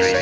crazy.